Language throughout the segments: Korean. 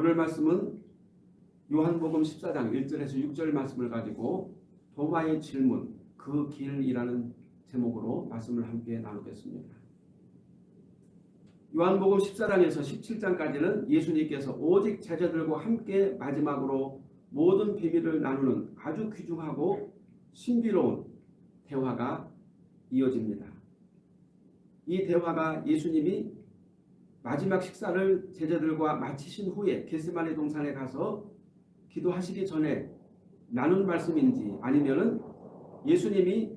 오늘 말씀은 요한복음 14장 1절에서 6절 말씀을 가지고 도마의 질문 그 길이라는 제목으로 말씀을 함께 나누겠습니다. 요한복음 14장에서 17장까지는 예수님께서 오직 제자들과 함께 마지막으로 모든 비밀을 나누는 아주 귀중하고 신비로운 대화가 이어집니다. 이 대화가 예수님이 마지막 식사를 제자들과 마치신 후에 게스마네 동산에 가서 기도하시기 전에 나눈 말씀인지 아니면은 예수님이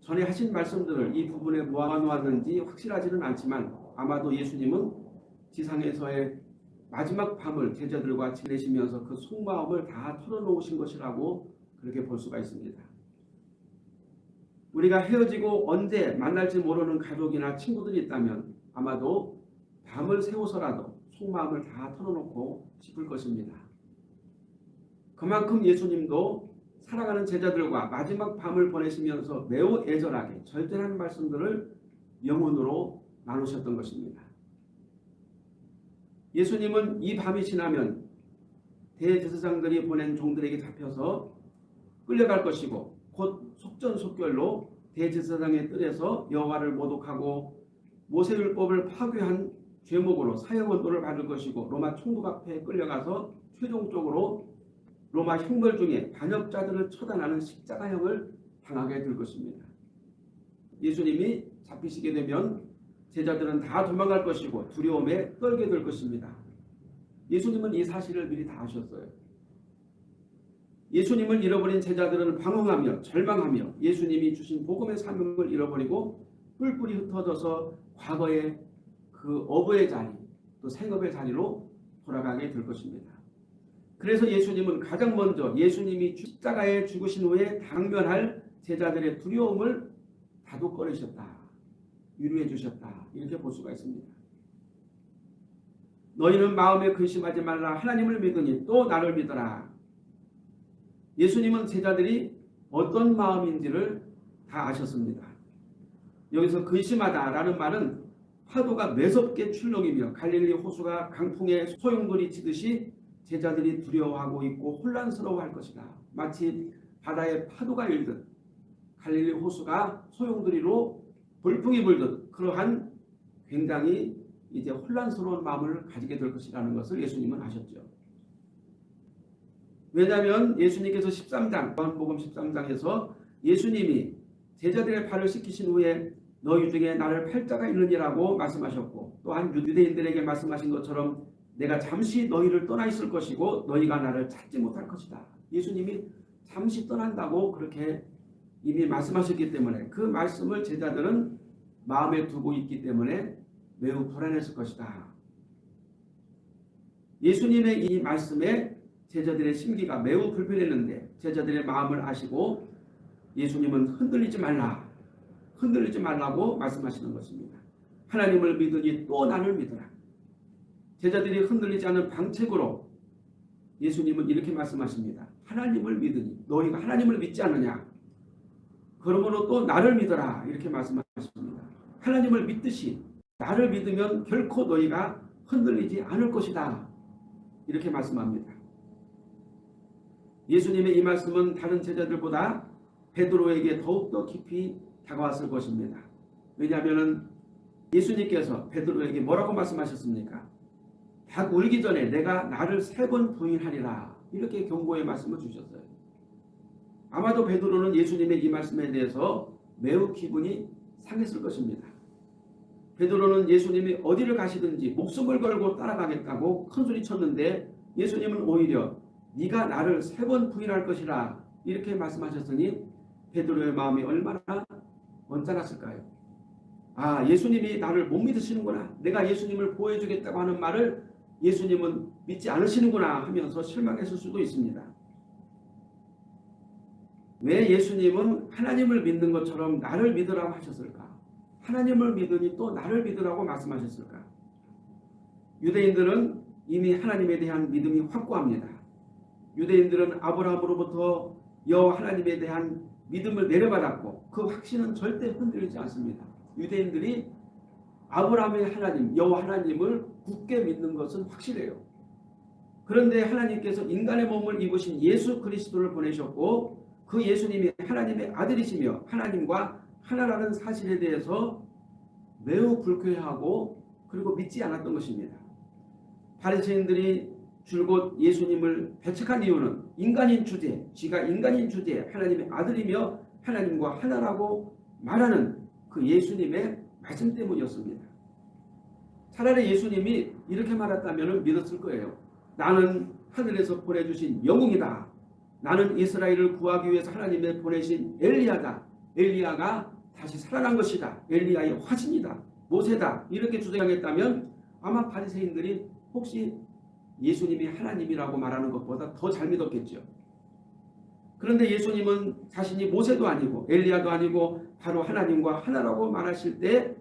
전에 하신 말씀들을 이 부분에 모아놓았는지 확실하지는 않지만 아마도 예수님은 지상에서의 마지막 밤을 제자들과 지내시면서 그 속마음을 다 털어놓으신 것이라고 그렇게 볼 수가 있습니다. 우리가 헤어지고 언제 만날지 모르는 가족이나 친구들이 있다면 아마도 밤을 새워서라도 속마음을 다 털어놓고 싶을 것입니다. 그만큼 예수님도 사랑하는 제자들과 마지막 밤을 보내시면서 매우 애절하게 절제하는 말씀들을 영혼으로 나누셨던 것입니다. 예수님은 이 밤이 지나면 대제사장들이 보낸 종들에게 잡혀서 끌려갈 것이고 곧 속전속결로 대제사장의 뜰에서 여호와를 모독하고 모세율법을 파괴한 죄목으로 사형원도를 받을 것이고 로마 총독 앞에 끌려가서 최종적으로 로마 형벌 중에 반역자들을 처단하는 십자가형을 당하게 될 것입니다. 예수님이 잡히시게 되면 제자들은 다 도망갈 것이고 두려움에 떨게 될 것입니다. 예수님은 이 사실을 미리 다 아셨어요. 예수님을 잃어버린 제자들은 방황하며 절망하며 예수님이 주신 복음의 사명을 잃어버리고 뿔뿔이 흩어져서 과거의 그 어부의 자리 또 생업의 자리로 돌아가게 될 것입니다. 그래서 예수님은 가장 먼저 예수님이 십자가에 죽으신 후에 당면할 제자들의 두려움을 다독거리셨다. 위로해 주셨다. 이렇게 볼 수가 있습니다. 너희는 마음에 근심하지 말라. 하나님을 믿으니 또 나를 믿어라. 예수님은 제자들이 어떤 마음인지를 다 아셨습니다. 여기서 근심하다라는 말은 파도가 매섭게 출렁이며 갈릴리 호수가 강풍에 소용돌이 치듯이 제자들이 두려워하고 있고 혼란스러워할 것이다. 마치 바다에 파도가 일듯 갈릴리 호수가 소용돌이로 돌풍이 불듯 그러한 굉장히 이제 혼란스러운 마음을 가지게 될 것이라는 것을 예수님은 아셨죠. 왜냐하면 예수님께서 13장, 요한복음 13장에서 예수님이 제자들의 발을 씻기신 후에 너희 중에 나를 팔자가 있느니라고 말씀하셨고 또한 유대인들에게 말씀하신 것처럼 내가 잠시 너희를 떠나 있을 것이고 너희가 나를 찾지 못할 것이다. 예수님이 잠시 떠난다고 그렇게 이미 말씀하셨기 때문에 그 말씀을 제자들은 마음에 두고 있기 때문에 매우 불안했을 것이다. 예수님의 이 말씀에 제자들의 심기가 매우 불편했는데 제자들의 마음을 아시고 예수님은 흔들리지 말라. 흔들리지 말라고 말씀하시는 것입니다. 하나님을 믿으니 또 나를 믿어라. 제자들이 흔들리지 않은 방책으로 예수님은 이렇게 말씀하십니다. 하나님을 믿으니 너희가 하나님을 믿지 않느냐. 그러므로 또 나를 믿어라. 이렇게 말씀하십니다. 하나님을 믿듯이 나를 믿으면 결코 너희가 흔들리지 않을 것이다. 이렇게 말씀합니다. 예수님의 이 말씀은 다른 제자들보다 베드로에게 더욱더 깊이 다가왔을 것입니다. 왜냐하면 예수님께서 베드로에게 뭐라고 말씀하셨습니까? 닭 울기 전에 내가 나를 세 번 부인하리라 이렇게 경고의 말씀을 주셨어요. 아마도 베드로는 예수님의 이 말씀에 대해서 매우 기분이 상했을 것입니다. 베드로는 예수님이 어디를 가시든지 목숨을 걸고 따라가겠다고 큰소리 쳤는데 예수님은 오히려 네가 나를 세 번 부인할 것이라 이렇게 말씀하셨으니 베드로의 마음이 얼마나 언짢았을까요? 아 예수님이 나를 못 믿으시는구나. 내가 예수님을 보여주겠다고 하는 말을 예수님은 믿지 않으시는구나 하면서 실망했을 수도 있습니다. 왜 예수님은 하나님을 믿는 것처럼 나를 믿으라고 하셨을까? 하나님을 믿으니 또 나를 믿으라고 말씀하셨을까? 유대인들은 이미 하나님에 대한 믿음이 확고합니다. 유대인들은 아브라함으로부터 여호와 하나님에 대한 믿음을 내려받았고 그 확신은 절대 흔들리지 않습니다. 유대인들이 아브라함의 하나님, 여호와 하나님을 굳게 믿는 것은 확실해요. 그런데 하나님께서 인간의 몸을 입으신 예수 그리스도를 보내셨고 그 예수님이 하나님의 아들이시며 하나님과 하나라는 사실에 대해서 매우 불쾌하고 그리고 믿지 않았던 것입니다. 바리새인들이 줄곧 예수님을 배척한 이유는 인간인 주제, 쥐가 인간인 주제, 하나님의 아들이며 하나님과 하나라고 말하는 그 예수님의 말씀 때문이었습니다. 차라리 예수님이 이렇게 말했다면 믿었을 거예요. 나는 하늘에서 보내주신 영웅이다. 나는 이스라엘을 구하기 위해서 하나님의 보내신 엘리야다. 엘리야가 다시 살아난 것이다. 엘리야의 화신이다. 모세다. 이렇게 주장했다면 아마 바리새인들이 혹시 예수님이 하나님이라고 말하는 것보다 더 잘 믿었겠죠. 그런데 예수님은 자신이 모세도 아니고 엘리야도 아니고 바로 하나님과 하나라고 말하실 때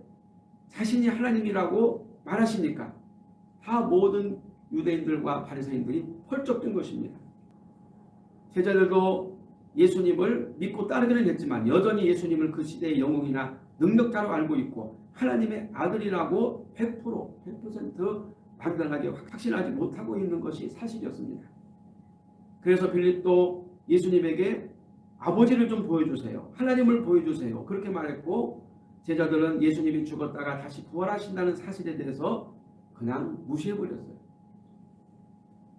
자신이 하나님이라고 말하시니까 다 모든 유대인들과 바리새인들이 펄쩍 뜬 것입니다. 제자들도 예수님을 믿고 따르기는 했지만 여전히 예수님을 그 시대의 영웅이나 능력자로 알고 있고 하나님의 아들이라고 100% 100% 완전하게 확신하지 못하고 있는 것이 사실이었습니다. 그래서 빌립도 예수님에게 아버지를 좀 보여주세요. 하나님을 보여주세요. 그렇게 말했고 제자들은 예수님이 죽었다가 다시 부활하신다는 사실에 대해서 그냥 무시해버렸어요.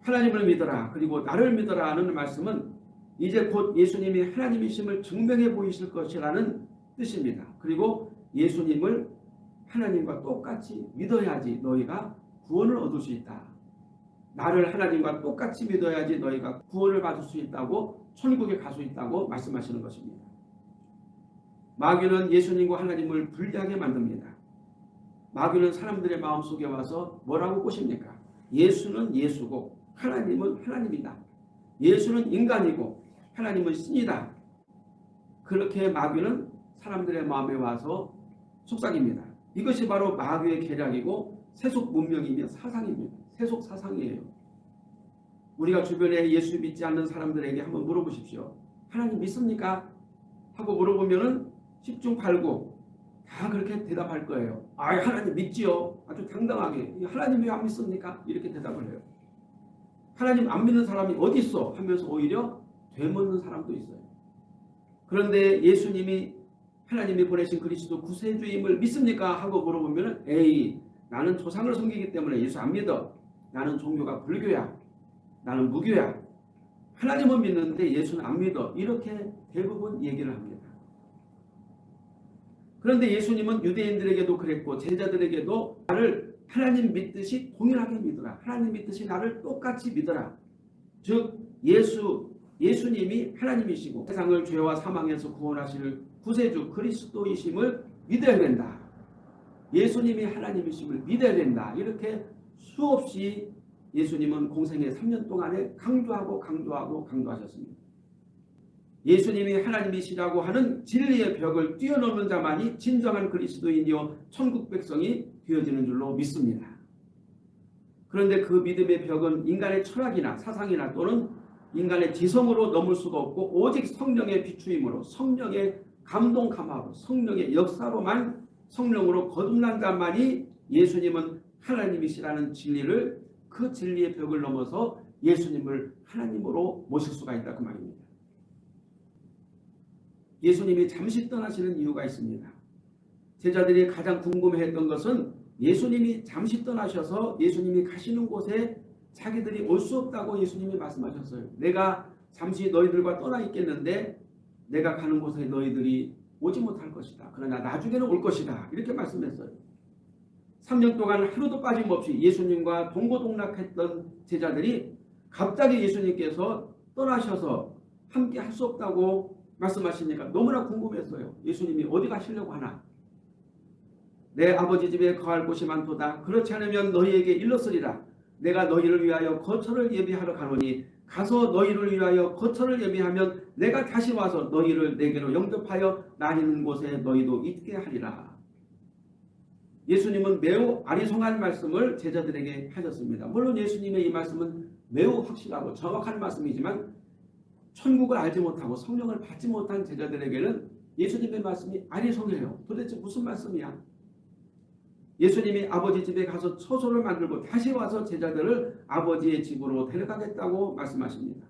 하나님을 믿어라 그리고 나를 믿어라 하는 말씀은 이제 곧 예수님이 하나님이심을 증명해 보이실 것이라는 뜻입니다. 그리고 예수님을 하나님과 똑같이 믿어야지 너희가 구원을 얻을 수 있다. 나를 하나님과 똑같이 믿어야지 너희가 구원을 받을 수 있다고 천국에 갈 수 있다고 말씀하시는 것입니다. 마귀는 예수님과 하나님을 분리하게 만듭니다. 마귀는 사람들의 마음속에 와서 뭐라고 꼬십니까? 예수는 예수고 하나님은 하나님이다. 예수는 인간이고 하나님은 신이다. 그렇게 마귀는 사람들의 마음에 와서 속삭입니다. 이것이 바로 마귀의 계략이고 세속 문명이며 사상입니다. 세속 사상이에요. 우리가 주변에 예수 믿지 않는 사람들에게 한번 물어보십시오. 하나님 믿습니까? 하고 물어보면 10중 8구 다 그렇게 대답할 거예요. 아 하나님 믿지요. 아주 당당하게 하나님 왜 안 믿습니까? 이렇게 대답을 해요. 하나님 안 믿는 사람이 어디 있어? 하면서 오히려 되묻는 사람도 있어요. 그런데 예수님이 하나님이 보내신 그리스도 구세주임을 믿습니까? 하고 물어보면 에이 나는 조상을 섬기기 때문에 예수 안 믿어. 나는 종교가 불교야. 나는 무교야. 하나님은 믿는데 예수는 안 믿어. 이렇게 대부분 얘기를 합니다. 그런데 예수님은 유대인들에게도 그랬고 제자들에게도 나를 하나님 믿듯이 동일하게 믿어라. 하나님 믿듯이 나를 똑같이 믿어라. 즉 예수 예수님이 하나님이시고 세상을 죄와 사망에서 구원하실 구세주 그리스도이심을 믿어야 된다. 예수님이 하나님이심을 믿어야 된다. 이렇게 수없이 예수님은 공생의 3년 동안에 강조하고 강조하고 강조하셨습니다. 예수님이 하나님이시라고 하는 진리의 벽을 뛰어넘는 자만이 진정한 그리스도인이요 천국 백성이 되어지는 줄로 믿습니다. 그런데 그 믿음의 벽은 인간의 철학이나 사상이나 또는 인간의 지성으로 넘을 수가 없고 오직 성령의 비추임으로 성령의 감동 감화로 성령의 역사로만 성령으로 거듭난 자만이 예수님은 하나님이시라는 진리를 그 진리의 벽을 넘어서 예수님을 하나님으로 모실 수가 있다 그 말입니다. 예수님이 잠시 떠나시는 이유가 있습니다. 제자들이 가장 궁금해했던 것은 예수님이 잠시 떠나셔서 예수님이 가시는 곳에 자기들이 올 수 없다고 예수님이 말씀하셨어요. 내가 잠시 너희들과 떠나 있겠는데 내가 가는 곳에 너희들이 오지 못할 것이다. 그러나 나중에는 올 것이다. 이렇게 말씀했어요. 3년 동안 하루도 빠짐없이 예수님과 동고동락했던 제자들이 갑자기 예수님께서 떠나셔서 함께 할 수 없다고 말씀하시니까 너무나 궁금했어요. 예수님이 어디 가시려고 하나. 내 아버지 집에 거할 곳이 많도다. 그렇지 않으면 너희에게 일렀으리라. 내가 너희를 위하여 거처를 예비하러 가노니 가서 너희를 위하여 거처를 예비하면 내가 다시 와서 너희를 내게로 영접하여 나 있는 곳에 너희도 있게 하리라. 예수님은 매우 아리송한 말씀을 제자들에게 하셨습니다. 물론 예수님의 이 말씀은 매우 확실하고 정확한 말씀이지만 천국을 알지 못하고 성령을 받지 못한 제자들에게는 예수님의 말씀이 아리송해요. 도대체 무슨 말씀이야? 예수님이 아버지 집에 가서 처소를 만들고 다시 와서 제자들을 아버지의 집으로 데려가겠다고 말씀하십니다.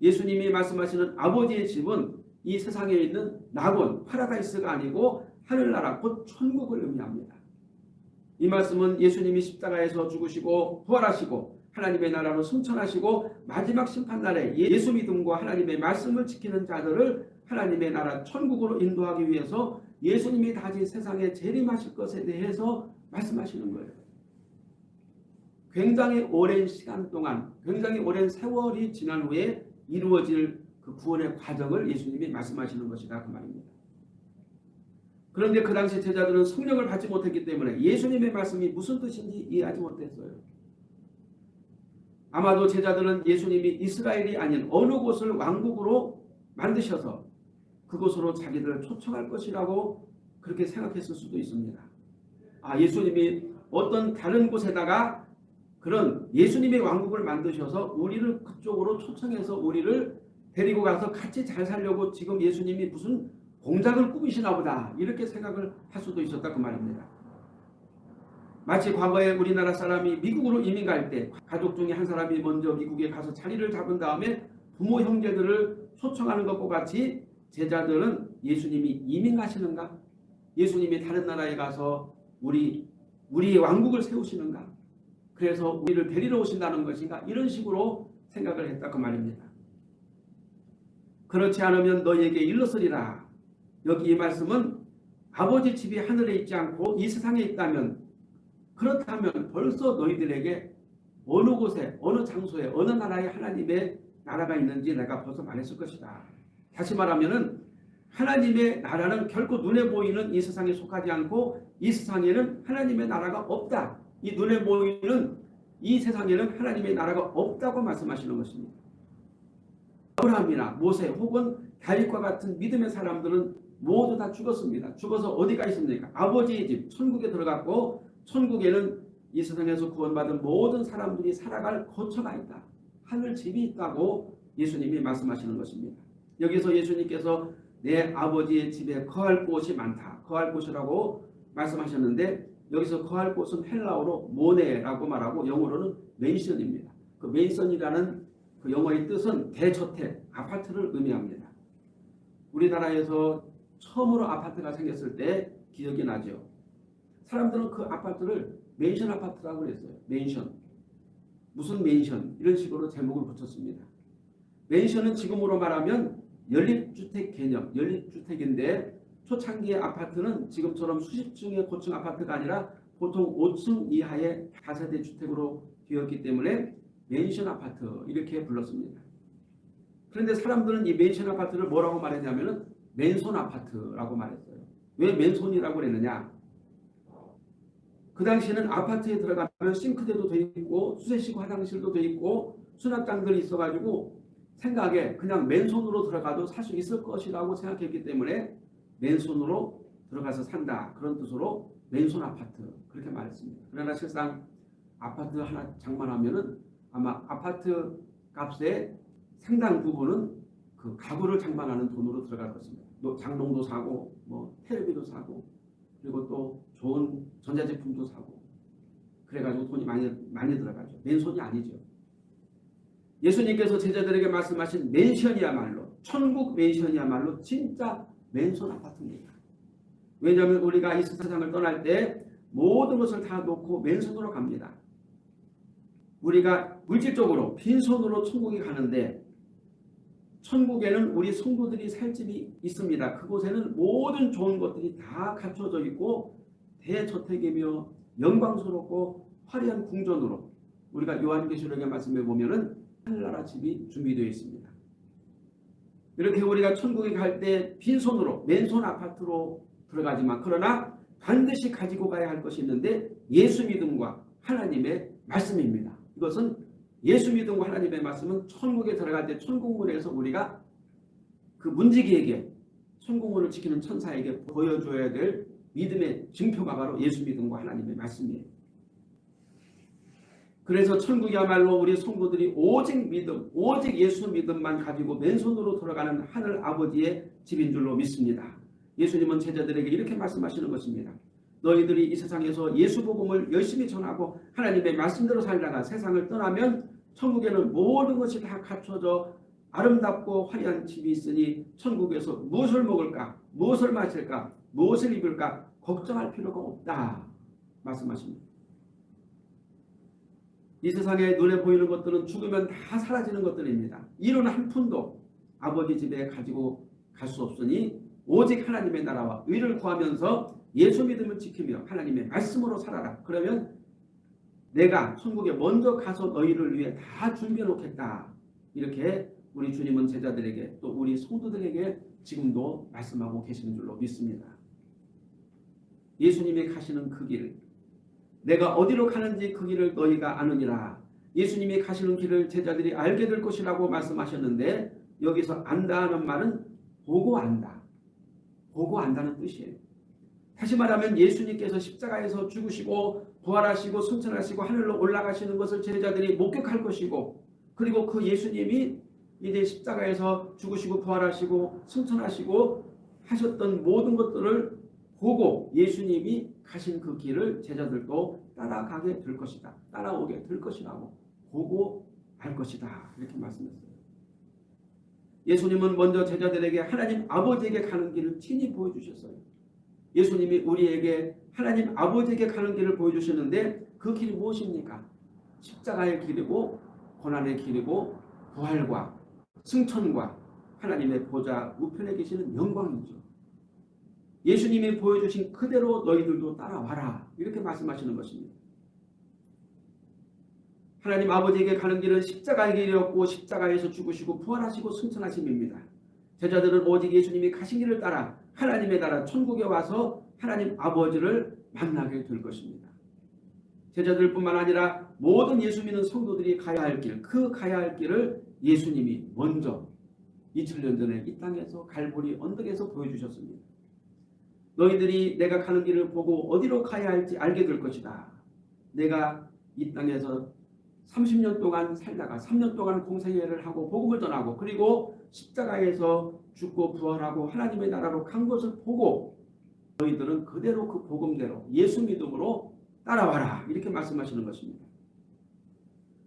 예수님이 말씀하시는 아버지의 집은 이 세상에 있는 낙원, 파라다이스가 아니고 하늘나라 곧 천국을 의미합니다. 이 말씀은 예수님이 십자가에서 죽으시고 부활하시고 하나님의 나라로 승천하시고 마지막 심판날에 예수 믿음과 하나님의 말씀을 지키는 자들을 하나님의 나라 천국으로 인도하기 위해서 예수님이 다시 세상에 재림하실 것에 대해서 말씀하시는 거예요. 굉장히 오랜 시간 동안 굉장히 오랜 세월이 지난 후에 이루어질 그 구원의 과정을 예수님이 말씀하시는 것이다 그 말입니다. 그런데 그 당시 제자들은 성령을 받지 못했기 때문에 예수님의 말씀이 무슨 뜻인지 이해하지 못했어요. 아마도 제자들은 예수님이 이스라엘이 아닌 어느 곳을 왕국으로 만드셔서 그곳으로 자기들을 초청할 것이라고 그렇게 생각했을 수도 있습니다. 아 예수님이 어떤 다른 곳에다가 그런 예수님의 왕국을 만드셔서 우리를 그쪽으로 초청해서 우리를 데리고 가서 같이 잘 살려고 지금 예수님이 무슨 공작을 꾸미시나 보다 이렇게 생각을 할 수도 있었다 그 말입니다. 마치 과거에 우리나라 사람이 미국으로 이민 갈 때 가족 중에 한 사람이 먼저 미국에 가서 자리를 잡은 다음에 부모 형제들을 초청하는 것과 같이 제자들은 예수님이 이민 가시는가? 예수님이 다른 나라에 가서 우리 우리의 왕국을 세우시는가? 그래서 우리를 데리러 오신다는 것인가? 이런 식으로 생각을 했다 그 말입니다. 그렇지 않으면 너에게 일러서리라. 여기 이 말씀은 아버지 집이 하늘에 있지 않고 이 세상에 있다면 그렇다면 벌써 너희들에게 어느 곳에 어느 장소에 어느 나라에 하나님의 나라가 있는지 내가 벌써 말했을 것이다. 다시 말하면 하나님의 나라는 결코 눈에 보이는 이 세상에 속하지 않고 이 세상에는 하나님의 나라가 없다. 이 눈에 보이는 이 세상에는 하나님의 나라가 없다고 말씀하시는 것입니다. 아브라함이나 모세 혹은 다윗과 같은 믿음의 사람들은 모두 다 죽었습니다. 죽어서 어디가 있습니까? 아버지의 집 천국에 들어갔고 천국에는 이 세상에서 구원받은 모든 사람들이 살아갈 거처가 있다. 하늘 집이 있다고 예수님이 말씀하시는 것입니다. 여기서 예수님께서 내 아버지의 집에 거할 곳이 많다. 거할 곳이라고 말씀하셨는데 여기서 거할 곳은 헬라어로 모네라고 말하고 영어로는 맨션입니다. 그 맨션이라는 그 영어의 뜻은 대저택, 아파트를 의미합니다. 우리나라에서 처음으로 아파트가 생겼을 때 기억이 나죠. 사람들은 그 아파트를 맨션 아파트라고 그랬어요. 맨션. 무슨 맨션 이런 식으로 제목을 붙였습니다. 맨션은 지금으로 말하면 연립주택 개념, 연립주택인데 초창기의 아파트는 지금처럼 수십 층의 고층 아파트가 아니라 보통 5층 이하의 다세대 주택으로 되었기 때문에 맨션 아파트 이렇게 불렀습니다. 그런데 사람들은 이 맨션 아파트를 뭐라고 말했냐면 맨손 아파트라고 말했어요. 왜 맨손이라고 그랬느냐? 그 당시에는 아파트에 들어가면 싱크대도 돼 있고 수세식 화장실도 돼 있고 수납장들이 있어가지고 생각에 그냥 맨손으로 들어가도 살 수 있을 것이라고 생각했기 때문에 맨손으로 들어가서 산다. 그런 뜻으로 맨손 아파트 그렇게 말했습니다. 그러나 실상 아파트 하나 장만하면 은 아마 아파트 값의 상당 부분은 그 가구를 장만하는 돈으로 들어갈 것입니다. 장롱도 사고 뭐 테레비도 사고 그리고 또 좋은 전자제품도 사고 그래가지고 돈이 많이 많이 들어가죠. 맨손이 아니죠. 예수님께서 제자들에게 말씀하신 맨션이야말로 천국 맨션이야말로 진짜 맨손 아파트입니다. 왜냐하면 우리가 이 세상을 떠날 때 모든 것을 다 놓고 맨손으로 갑니다. 우리가 물질적으로 빈손으로 천국에 가는데 천국에는 우리 성도들이 살 집이 있습니다. 그곳에는 모든 좋은 것들이 다 갖춰져 있고 대저택이며 영광스럽고 화려한 궁전으로 우리가 요한계시록의 말씀에 보면은 하늘나라 집이 준비되어 있습니다. 이렇게 우리가 천국에 갈 때 빈손으로 맨손 아파트로 들어가지만 그러나 반드시 가지고 가야 할 것이 있는데 예수 믿음과 하나님의 말씀입니다. 이것은 예수 믿음과 하나님의 말씀은 천국에 들어갈 때 천국문에서 우리가 그 문지기에게 천국문을 지키는 천사에게 보여줘야 될 믿음의 증표가 바로 예수 믿음과 하나님의 말씀이에요. 그래서 천국이야말로 우리 성도들이 오직 믿음, 오직 예수 믿음만 가지고 맨손으로 돌아가는 하늘 아버지의 집인 줄로 믿습니다. 예수님은 제자들에게 이렇게 말씀하시는 것입니다. 너희들이 이 세상에서 예수 복음을 열심히 전하고 하나님의 말씀대로 살다가 세상을 떠나면 천국에는 모든 것이 다 갖춰져 아름답고 화려한 집이 있으니 천국에서 무엇을 먹을까 무엇을 마실까 무엇을 입을까 걱정할 필요가 없다 말씀하십니다. 이 세상에 눈에 보이는 것들은 죽으면 다 사라지는 것들입니다. 이론 한 푼도 아버지 집에 가지고 갈 수 없으니 오직 하나님의 나라와 의를 구하면서 예수 믿음을 지키며 하나님의 말씀으로 살아라. 그러면 내가 천국에 먼저 가서 너희를 위해 다 준비해 놓겠다. 이렇게 우리 주님은 제자들에게 또 우리 성도들에게 지금도 말씀하고 계시는 줄로 믿습니다. 예수님이 가시는 그 길, 내가 어디로 가는지 그 길을 너희가 아느니라. 예수님이 가시는 길을 제자들이 알게 될 것이라고 말씀하셨는데 여기서 안다는 말은 보고 안다. 보고 안다는 뜻이에요. 다시 말하면 예수님께서 십자가에서 죽으시고 부활하시고 승천하시고 하늘로 올라가시는 것을 제자들이 목격할 것이고 그리고 그 예수님이 이제 십자가에서 죽으시고 부활하시고 승천하시고 하셨던 모든 것들을 보고 예수님이 가신 그 길을 제자들도 따라가게 될 것이다. 따라오게 될 것이라고 보고 알 것이다. 이렇게 말씀했어요. 예수님은 먼저 제자들에게 하나님 아버지에게 가는 길을 친히 보여주셨어요. 예수님이 우리에게 하나님 아버지에게 가는 길을 보여주셨는데 그 길이 무엇입니까? 십자가의 길이고 고난의 길이고 부활과 승천과 하나님의 보좌 우편에 계시는 영광이죠. 예수님이 보여주신 그대로 너희들도 따라와라 이렇게 말씀하시는 것입니다. 하나님 아버지에게 가는 길은 십자가의 길이었고 십자가에서 죽으시고 부활하시고 승천하심입니다. 제자들은 오직 예수님이 가신 길을 따라 하나님의 나라 천국에 와서 하나님 아버지를 만나게 될 것입니다. 제자들뿐만 아니라 모든 예수 믿는 성도들이 가야 할 길, 그 가야 할 길을 예수님이 먼저 2000년 전에 이 땅에서 갈보리 언덕에서 보여주셨습니다. 너희들이 내가 가는 길을 보고 어디로 가야 할지 알게 될 것이다. 내가 이 땅에서 30년 동안 살다가 3년 동안 공생애를 하고 복음을 전하고 그리고 십자가에서 죽고 부활하고 하나님의 나라로 간 것을 보고 너희들은 그대로 그 복음대로 예수 믿음으로 따라와라 이렇게 말씀하시는 것입니다.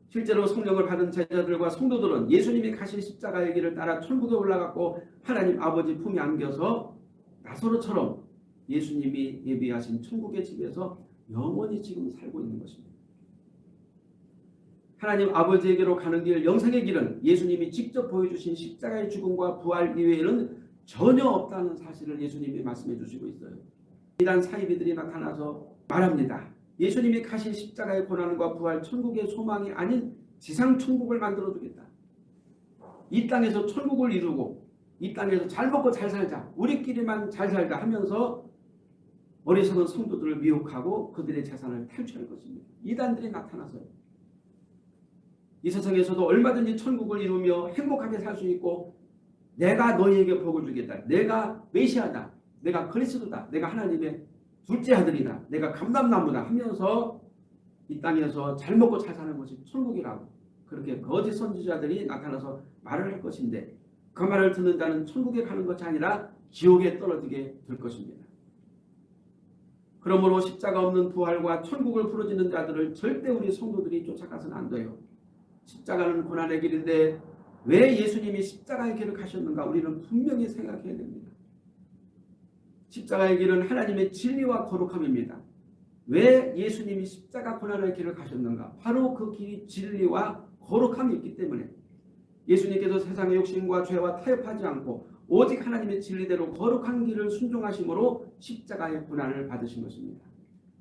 실제로 성령을 받은 제자들과 성도들은 예수님이 가신 십자가의 길을 따라 천국에 올라갔고 하나님 아버지 품에 안겨서 나사로처럼 예수님이 예비하신 천국의 집에서 영원히 지금 살고 있는 것입니다. 하나님 아버지에게로 가는 길, 영생의 길은 예수님이 직접 보여주신 십자가의 죽음과 부활 이외에는 전혀 없다는 사실을 예수님이 말씀해 주시고 있어요. 이단 사이비들이 나타나서 말합니다. 예수님이 가신 십자가의 고난과 부활, 천국의 소망이 아닌 지상 천국을 만들어 주겠다. 이 땅에서 천국을 이루고 이 땅에서 잘 먹고 잘 살자. 우리끼리만 잘 살자 하면서 어리석은 성도들을 미혹하고 그들의 재산을 탈취할 것입니다. 이단들이 나타나서요. 이 세상에서도 얼마든지 천국을 이루며 행복하게 살 수 있고 내가 너희에게 복을 주겠다. 내가 메시아다. 내가 그리스도다. 내가 하나님의 둘째 아들이다. 내가 감담나무다 하면서 이 땅에서 잘 먹고 잘 사는 것이 천국이라고 그렇게 거짓 선지자들이 나타나서 말을 할 것인데 그 말을 듣는 자는 천국에 가는 것이 아니라 지옥에 떨어지게 될 것입니다. 그러므로 십자가 없는 부활과 천국을 부르짖는 자들을 절대 우리 성도들이 쫓아가서는 안 돼요. 십자가는 고난의 길인데 왜 예수님이 십자가의 길을 가셨는가 우리는 분명히 생각해야 됩니다. 십자가의 길은 하나님의 진리와 거룩함입니다. 왜 예수님이 십자가 고난의 길을 가셨는가? 바로 그 길이 진리와 거룩함이 있기 때문에 예수님께서 세상의 욕심과 죄와 타협하지 않고 오직 하나님의 진리대로 거룩한 길을 순종하심으로 십자가의 고난을 받으신 것입니다.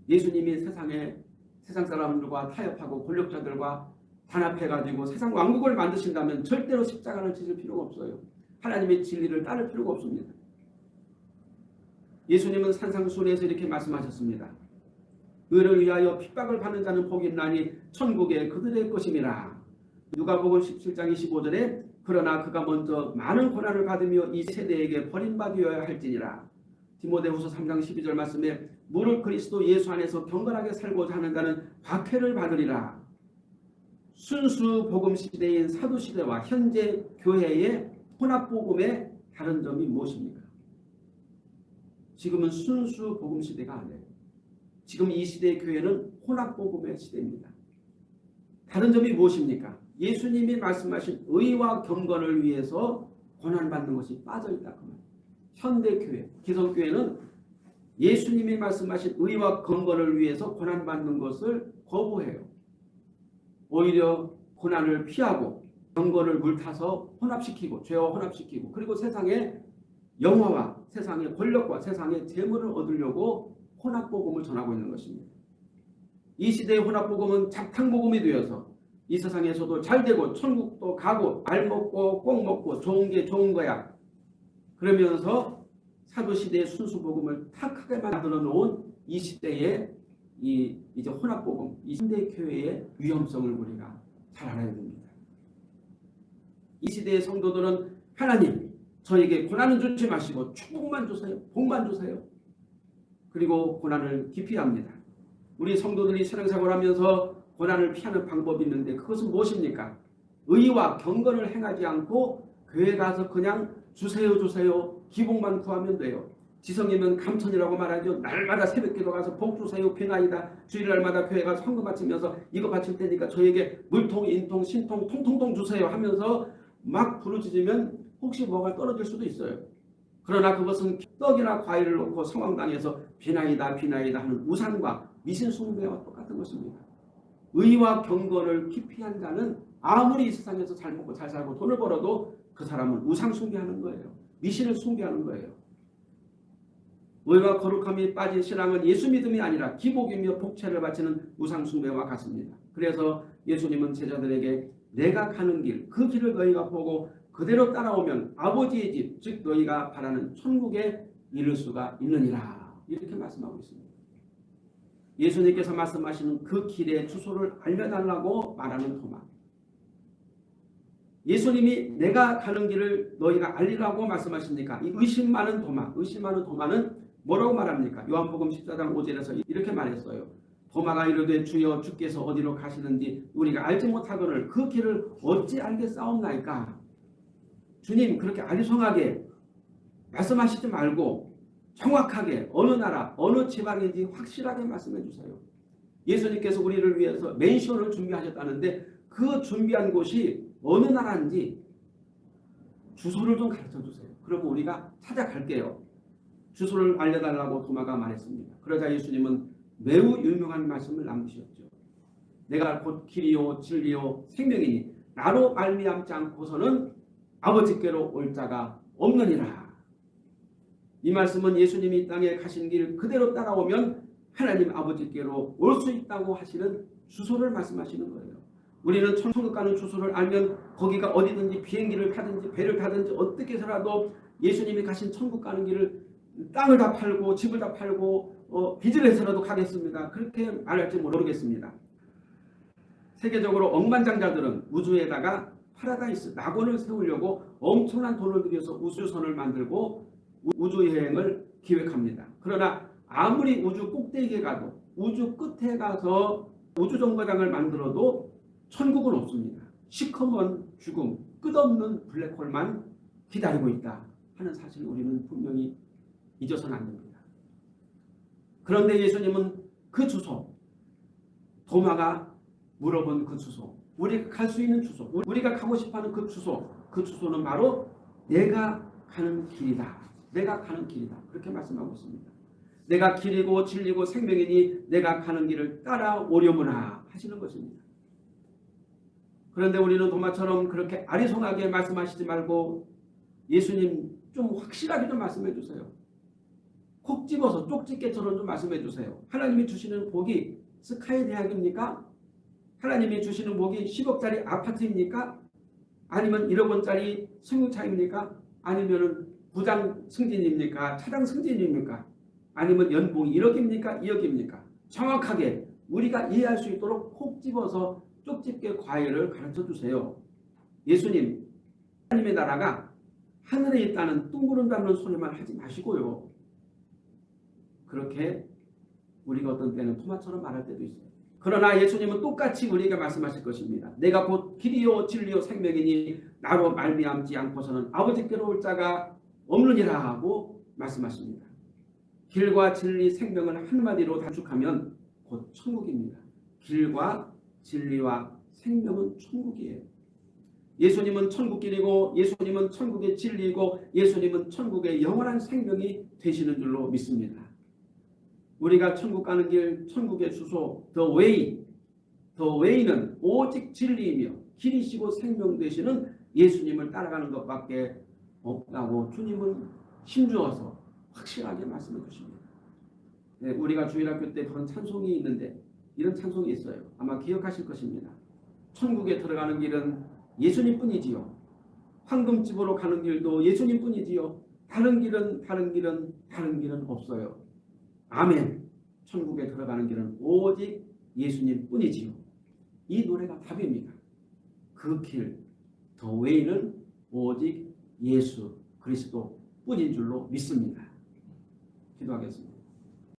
예수님이 세상에 세상 사람들과 타협하고 권력자들과 단합해가지고 세상 왕국을 만드신다면 절대로 십자가를 지실 필요가 없어요. 하나님의 진리를 따를 필요가 없습니다. 예수님은 산상순에서 이렇게 말씀하셨습니다. 의를 위하여 핍박을 받는 자는 복이 있나니 천국에 그들의 것임이라. 누가복음 17장 25절에 그러나 그가 먼저 많은 고난을 받으며 이 세대에게 버림받으어야 할지니라. 디모데후서 3장 12절 말씀에 무릇 그리스도 예수 안에서 경건하게 살고자 하는 자는 박해를 받으리라. 순수 복음 시대인 사도 시대와 현재 교회의 혼합 복음의 다른 점이 무엇입니까? 지금은 순수 복음 시대가 아니에요. 지금 이 시대의 교회는 혼합 복음의 시대입니다. 다른 점이 무엇입니까? 예수님이 말씀하신 의와 경건을 위해서 고난받는 것이 빠져있다. 그 현대교회, 기성교회는 예수님이 말씀하신 의와 경건을 위해서 고난받는 것을 거부해요. 오히려 고난을 피하고 경건을 물타서 혼합시키고 죄와 혼합시키고 그리고 세상의 영화와 세상의 권력과 세상의 재물을 얻으려고 혼합복음을 전하고 있는 것입니다. 이 시대의 혼합복음은 작탕복음이 되어서 이 세상에서도 잘 되고 천국도 가고 알 먹고 꼭 먹고 좋은 게 좋은 거야. 그러면서 사도시대의 순수복음을 탁하게 만들어 놓은 이 시대의 이 이제 혼합복음, 이 현대 교회의 위험성을 우리가 잘 알아야 됩니다. 이 시대의 성도들은 하나님 저에게 고난은 주지 마시고 축복만 주세요. 복만 주세요. 그리고 고난을 기피합니다. 우리 성도들이 신앙생활 하면서 고난을 피하는 방법이 있는데 그것은 무엇입니까? 의와 경건을 행하지 않고 교회 가서 그냥 주세요 주세요 기복만 구하면 돼요. 지성이면 감천이라고 말하죠. 날마다 새벽기도 가서 복 주세요 비나이다. 주일날마다 교회 가서 헌금 바치면서 이거 바칠 테니까 저에게 물통 인통 신통 통통통 주세요 하면서 막 부르짖으면 혹시 뭐가 떨어질 수도 있어요. 그러나 그것은 떡이나 과일을 놓고 성황당에서 비나이다 비나이다 하는 우상과 미신 숭배와 똑같은 것입니다. 의와 경건을 기피한 자는 아무리 이 세상에서 잘 먹고 잘 살고 돈을 벌어도 그 사람은 우상 숭배하는 거예요. 미신을 숭배하는 거예요. 의와 거룩함이 빠진 신앙은 예수 믿음이 아니라 기복이며 복채를 바치는 우상 숭배와 같습니다. 그래서 예수님은 제자들에게 내가 가는 길, 그 길을 너희가 보고 그대로 따라오면 아버지의 집, 즉 너희가 바라는 천국에 이를 수가 있느니라. 이렇게 말씀하고 있습니다. 예수님께서 말씀하시는 그 길의 주소를 알려달라고 말하는 도마. 예수님이 내가 가는 길을 너희가 알리라고 말씀하십니까? 이 의심 많은 도마, 의심 많은 도마는 뭐라고 말합니까? 요한복음 14장 5절에서 이렇게 말했어요. 도마가 이르되 주여 주께서 어디로 가시는지 우리가 알지 못하거늘 그 길을 어찌 알겠사옵나이까? 주님 그렇게 아리송하게 말씀하시지 말고 정확하게 어느 나라 어느 지방인지 확실하게 말씀해 주세요. 예수님께서 우리를 위해서 맨션을 준비하셨다는데 그 준비한 곳이 어느 나라인지 주소를 좀 가르쳐 주세요. 그러면 우리가 찾아갈게요. 주소를 알려달라고 도마가 말했습니다. 그러자 예수님은 매우 유명한 말씀을 남기셨죠. 내가 곧 길이요 진리요 생명이니 나로 말미암지 않고서는 아버지께로 올 자가 없느니라. 이 말씀은 예수님이 이 땅에 가신 길 그대로 따라오면 하나님 아버지께로 올 수 있다고 하시는 주소를 말씀하시는 거예요. 우리는 천국 가는 주소를 알면 거기가 어디든지 비행기를 타든지 배를 타든지 어떻게 해서라도 예수님이 가신 천국 가는 길을 땅을 다 팔고 집을 다 팔고 어, 빚을 해서라도 가겠습니다. 그렇게 말할지 모르겠습니다. 세계적으로 억만장자들은 우주에다가 파라다이스 낙원을 세우려고 엄청난 돈을 들여서 우주선을 만들고 우주여행을 기획합니다. 그러나 아무리 우주 꼭대기에 가도 우주 끝에 가서 우주정거장을 만들어도 천국은 없습니다. 시커먼 죽음, 끝없는 블랙홀만 기다리고 있다 하는 사실을 우리는 분명히 잊어서는 안 됩니다. 그런데 예수님은 그 주소, 도마가 물어본 그 주소, 우리가 갈 수 있는 주소, 우리가 가고 싶어하는 그 주소, 그 주소는 바로 내가 가는 길이다. 내가 가는 길이다. 그렇게 말씀하고 있습니다. 내가 길이고 진리고 생명이니 내가 가는 길을 따라오려무나 하시는 것입니다. 그런데 우리는 도마처럼 그렇게 아리송하게 말씀하시지 말고 예수님 좀 확실하게 좀 말씀해 주세요. 콕 집어서 쪽집게처럼 좀 말씀해 주세요. 하나님이 주시는 복이 스카이 대학입니까? 하나님이 주시는 복이 10억짜리 아파트입니까? 아니면 1억 원짜리 승용차입니까? 아니면 부장 승진입니까? 차장 승진입니까? 아니면 연봉 1억입니까? 2억입니까? 정확하게 우리가 이해할 수 있도록 콕 집어서 쪽집게 과외를 가르쳐 주세요. 예수님, 하나님의 나라가 하늘에 있다는 둥그런다는 소리만 하지 마시고요. 그렇게 우리가 어떤 때는 토마처럼 말할 때도 있어요. 그러나 예수님은 똑같이 우리에게 말씀하실 것입니다. 내가 곧 길이요 진리요 생명이니 나로 말미암지 않고서는 아버지께로 올 자가 없느니라 하고 말씀하십니다. 길과 진리 생명을 한마디로 단축하면 곧 천국입니다. 길과 진리와 생명은 천국이에요. 예수님은 천국길이고 예수님은 천국의 진리이고 예수님은 천국의 영원한 생명이 되시는 줄로 믿습니다. 우리가 천국 가는 길 천국의 주소 the way the way는 오직 진리이며 길이시고 생명 되시는 예수님을 따라가는 것밖에 없다고 주님은 힘주어서 확실하게 말씀해 주십니다. 네, 우리가 주일학교 때 그런 찬송이 있는데 이런 찬송이 있어요. 아마 기억하실 것입니다. 천국에 들어가는 길은 예수님뿐이지요. 황금집으로 가는 길도 예수님뿐이지요. 다른 길은 다른 길은 다른 길은 없어요. 아멘. 천국에 들어가는 길은 오직 예수님뿐이지요. 이 노래가 답입니다. 그 길, 더 웨이는 오직 예수 그리스도 뿐인 줄로 믿습니다. 기도하겠습니다.